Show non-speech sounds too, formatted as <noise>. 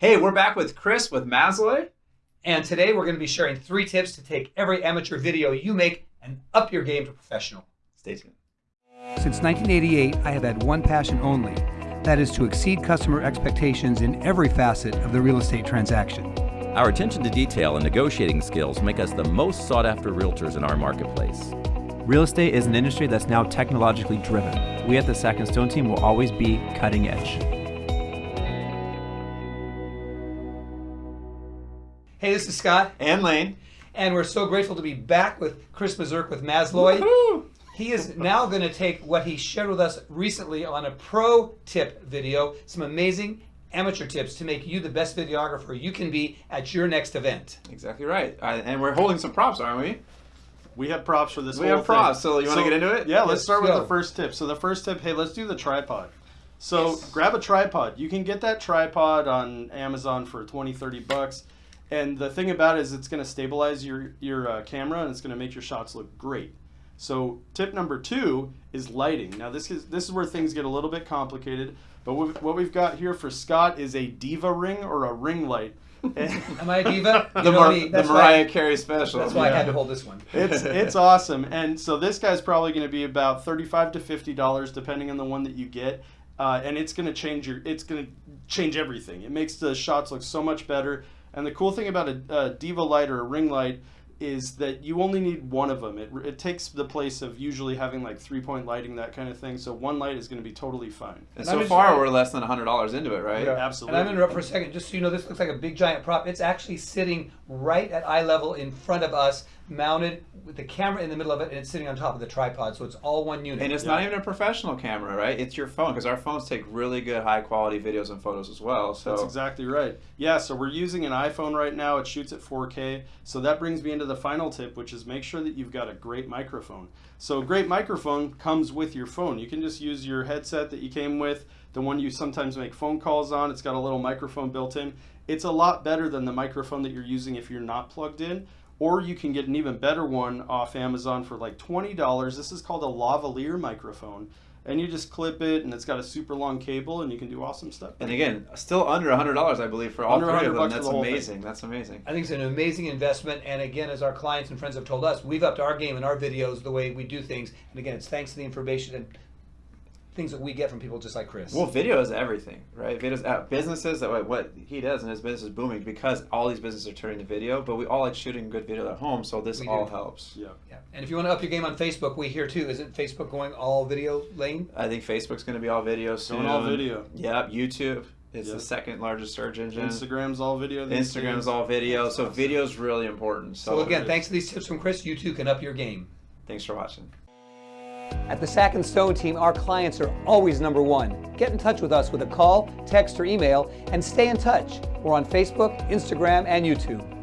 Hey, we're back with Chris with Masloy. And today we're going to be sharing three tips to take every amateur video you make and up your game to professional. Stay tuned. Since 1988, I have had one passion only. That is to exceed customer expectations in every facet of the real estate transaction. Our attention to detail and negotiating skills make us the most sought after realtors in our marketplace. Real estate is an industry that's now technologically driven. We at the Sack and Stone team will always be cutting edge. Hey, this is Scott, And Lane. and we're so grateful to be back with Chris Mazurk with Masloy. He is now going to take what he shared with us recently on a pro tip video, some amazing amateur tips to make you the best videographer you can be at your next event. Exactly right. Uh, and we're holding some props, aren't we? We have props for this. We whole have props, thing. so you wanna get into it? Yeah, let's Let's start with the first tip. So the first tip, hey, let's do the tripod. So grab a tripod. You can get that tripod on Amazon for 20, 30 bucks. And the thing about it is it's going to stabilize your, your uh, camera and it's going to make your shots look great. So tip number two is lighting. Now this is this is where things get a little bit complicated. But what what we've got here for Scott is a diva ring or a ring light. <laughs> Am I a diva? <laughs> The, Mar- me, the Mariah Carey special. that's why I had to hold this one. <laughs> it's it's awesome. And so this guy's probably going to be about thirty-five to fifty dollars, depending on the one that you get. Uh, and it's going to change your it's going to change everything. It makes the shots look so much better. And the cool thing about a, a diva light or a ring light is that you only need one of them. It, it takes the place of usually having like three point lighting that kind of thing. So one light is going to be totally fine. And I'm so just- far, we're less than $100 into it, right? Yeah. Absolutely. And I'm going to interrupt for a second, just so you know, this looks like a big giant prop. It's actually sitting right at eye level in front of us, mounted with the camera in the middle of it, and it's sitting on top of the tripod, so it's all one unit. And it's not even a professional camera, right? It's your phone, because our phones take really good, high quality videos and photos as well. So That's exactly right. Yeah, so we're using an iPhone right now. It shoots at 4K. So that brings me into the final tip, which is make sure that you've got a great microphone. So a great microphone comes with your phone. You can just use your headset that you came with, the one you sometimes make phone calls on. It's got a little microphone built in. It's a lot better than the microphone that you're using if you're not plugged in. Or you can get an even better one off Amazon for like $20. This is called a lavalier microphone. And you just clip it, and it's got a super long cable, and you can do awesome stuff. And again, still under $100, I believe, for all Under three 100 of them. That's the whole thing. amazing. That's amazing. I think it's an amazing investment, and again, as our clients and friends have told us, we've upped our game in our videos, the way we do things. And again, it's thanks to the information and things that we get from people just like Chris. Well, video is everything, right? Videos, uh, businesses, that what he does and his business is booming because all these businesses are turning to video. But we all like shooting good video at home, so this We all do. helps. Yeah. yeah. And if you want to up your game on Facebook, we here too. Isn't Facebook going all video lane? I think Facebook's going to be all video soon. Going all video. Yep. YouTube is Yep. the second largest search engine. Instagram's all video. Instagram's days. all video, so video is really important. So, So again, thanks to these tips from Chris, you too can up your game. thanks for watching. At the Sack and Stone team, our clients are always number one. Get in touch with us with a call, text, or email, and stay in touch. We're on Facebook, Instagram, and YouTube.